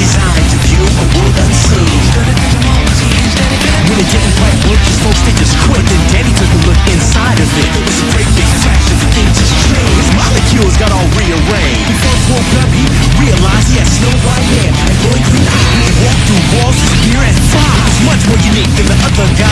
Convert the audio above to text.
designed to view a world unseen When it didn't quite work, just folks, they just quit Then Danny took a look inside of it It was a great big flash of things just strange His molecules got all rearranged Before woke up, he realized he had snow white hair And glowing green eyes He walked through walls, his beer and much more unique than the other guy